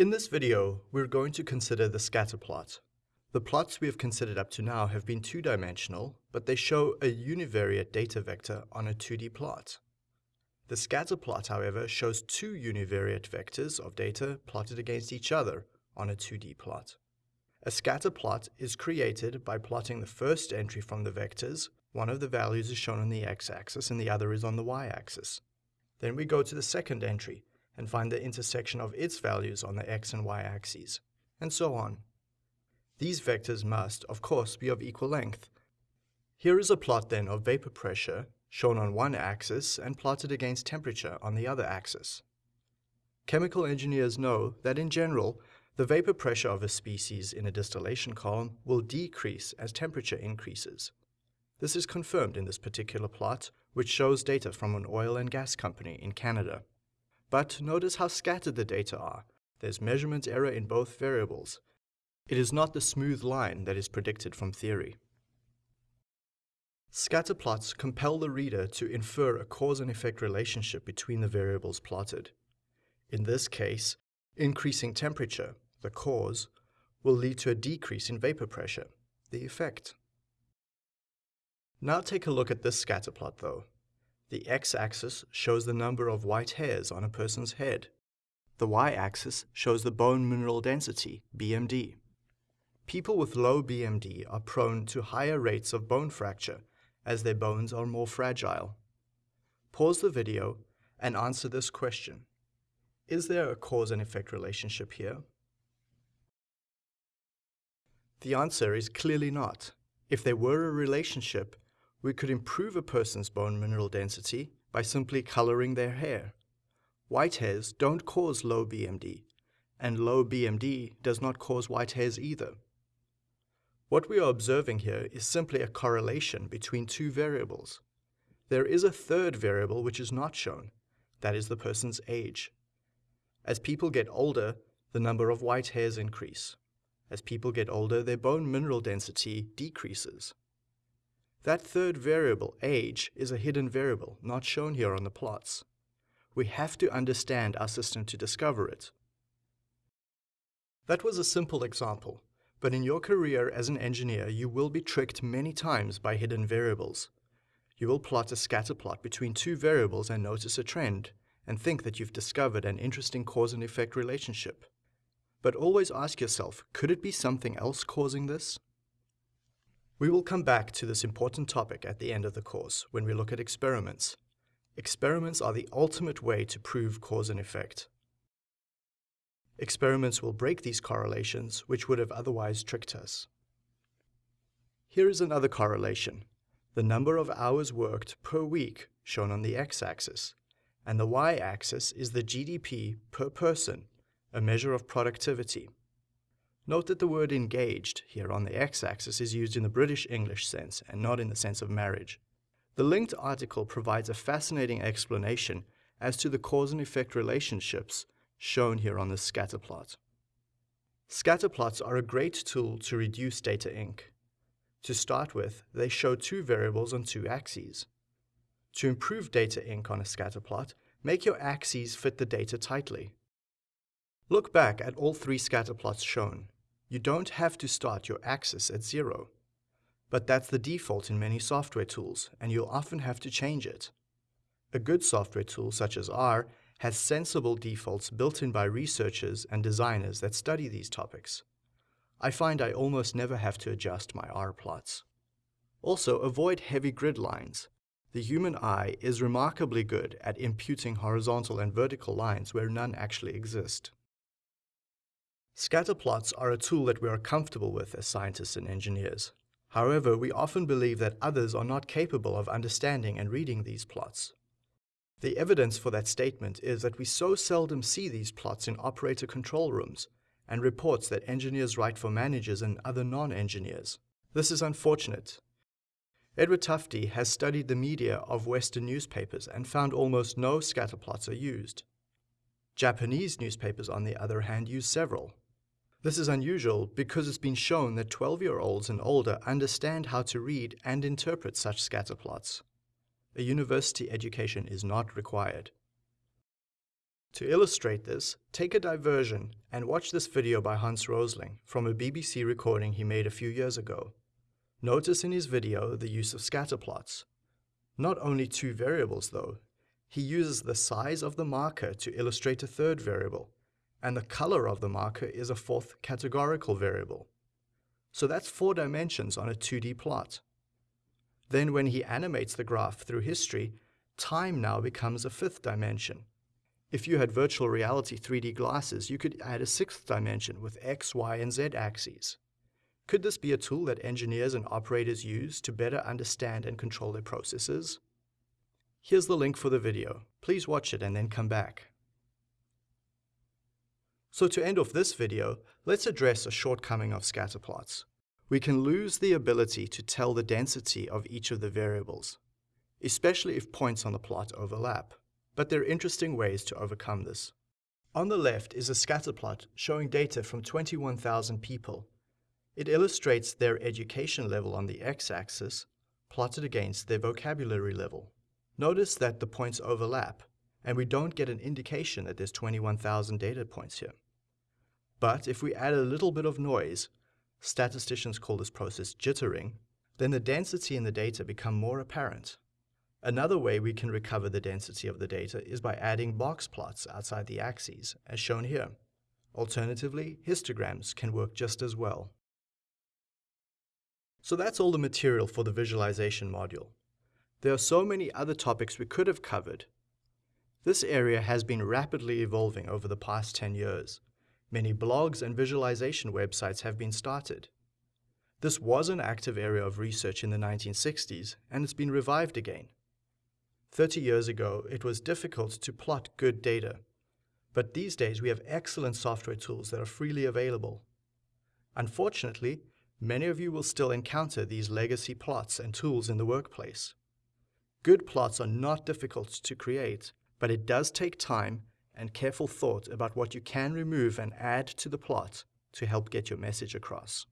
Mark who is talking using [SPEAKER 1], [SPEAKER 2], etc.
[SPEAKER 1] In this video, we're going to consider the scatter plot. The plots we have considered up to now have been two-dimensional, but they show a univariate data vector on a 2D plot. The scatter plot, however, shows two univariate vectors of data plotted against each other on a 2D plot. A scatter plot is created by plotting the first entry from the vectors. One of the values is shown on the x-axis and the other is on the y-axis. Then we go to the second entry and find the intersection of its values on the x and y axes, and so on. These vectors must, of course, be of equal length. Here is a plot then of vapor pressure, shown on one axis and plotted against temperature on the other axis. Chemical engineers know that in general, the vapor pressure of a species in a distillation column will decrease as temperature increases. This is confirmed in this particular plot, which shows data from an oil and gas company in Canada. But notice how scattered the data are. There's measurement error in both variables. It is not the smooth line that is predicted from theory. Scatter plots compel the reader to infer a cause and effect relationship between the variables plotted. In this case, increasing temperature, the cause, will lead to a decrease in vapor pressure, the effect. Now take a look at this scatter plot though. The x-axis shows the number of white hairs on a person's head. The y-axis shows the bone mineral density, BMD. People with low BMD are prone to higher rates of bone fracture as their bones are more fragile. Pause the video and answer this question. Is there a cause and effect relationship here? The answer is clearly not. If there were a relationship, we could improve a person's bone mineral density by simply coloring their hair. White hairs don't cause low BMD, and low BMD does not cause white hairs either. What we are observing here is simply a correlation between two variables. There is a third variable which is not shown, that is the person's age. As people get older, the number of white hairs increase. As people get older, their bone mineral density decreases. That third variable, age, is a hidden variable, not shown here on the plots. We have to understand our system to discover it. That was a simple example, but in your career as an engineer, you will be tricked many times by hidden variables. You will plot a scatter plot between two variables and notice a trend, and think that you've discovered an interesting cause and effect relationship. But always ask yourself, could it be something else causing this? We will come back to this important topic at the end of the course when we look at experiments. Experiments are the ultimate way to prove cause and effect. Experiments will break these correlations which would have otherwise tricked us. Here is another correlation. The number of hours worked per week shown on the x-axis, and the y-axis is the GDP per person, a measure of productivity. Note that the word engaged here on the x-axis is used in the British English sense and not in the sense of marriage. The linked article provides a fascinating explanation as to the cause and effect relationships shown here on the scatter plot. Scatter plots are a great tool to reduce data ink. To start with, they show two variables on two axes. To improve data ink on a scatter plot, make your axes fit the data tightly. Look back at all three scatter plots shown. You don't have to start your axis at zero. But that's the default in many software tools, and you'll often have to change it. A good software tool such as R has sensible defaults built in by researchers and designers that study these topics. I find I almost never have to adjust my R plots. Also, avoid heavy grid lines. The human eye is remarkably good at imputing horizontal and vertical lines where none actually exist. Scatter plots are a tool that we are comfortable with as scientists and engineers. However, we often believe that others are not capable of understanding and reading these plots. The evidence for that statement is that we so seldom see these plots in operator control rooms and reports that engineers write for managers and other non-engineers. This is unfortunate. Edward Tufte has studied the media of Western newspapers and found almost no scatterplots are used. Japanese newspapers, on the other hand, use several. This is unusual because it's been shown that 12-year-olds and older understand how to read and interpret such scatter plots. A university education is not required. To illustrate this, take a diversion and watch this video by Hans Rosling from a BBC recording he made a few years ago. Notice in his video the use of scatterplots. Not only two variables though, he uses the size of the marker to illustrate a third variable, and the color of the marker is a fourth categorical variable. So that's four dimensions on a 2D plot. Then when he animates the graph through history, time now becomes a fifth dimension. If you had virtual reality 3D glasses, you could add a sixth dimension with X, Y, and Z axes. Could this be a tool that engineers and operators use to better understand and control their processes? Here's the link for the video. Please watch it and then come back. So to end off this video, let's address a shortcoming of scatterplots. We can lose the ability to tell the density of each of the variables, especially if points on the plot overlap. But there are interesting ways to overcome this. On the left is a scatterplot showing data from 21,000 people it illustrates their education level on the x-axis, plotted against their vocabulary level. Notice that the points overlap, and we don't get an indication that there's 21,000 data points here. But if we add a little bit of noise, statisticians call this process jittering, then the density in the data become more apparent. Another way we can recover the density of the data is by adding box plots outside the axes, as shown here. Alternatively, histograms can work just as well. So that's all the material for the visualization module. There are so many other topics we could have covered. This area has been rapidly evolving over the past 10 years. Many blogs and visualization websites have been started. This was an active area of research in the 1960s, and it's been revived again. 30 years ago, it was difficult to plot good data, but these days we have excellent software tools that are freely available. Unfortunately, Many of you will still encounter these legacy plots and tools in the workplace. Good plots are not difficult to create, but it does take time and careful thought about what you can remove and add to the plot to help get your message across.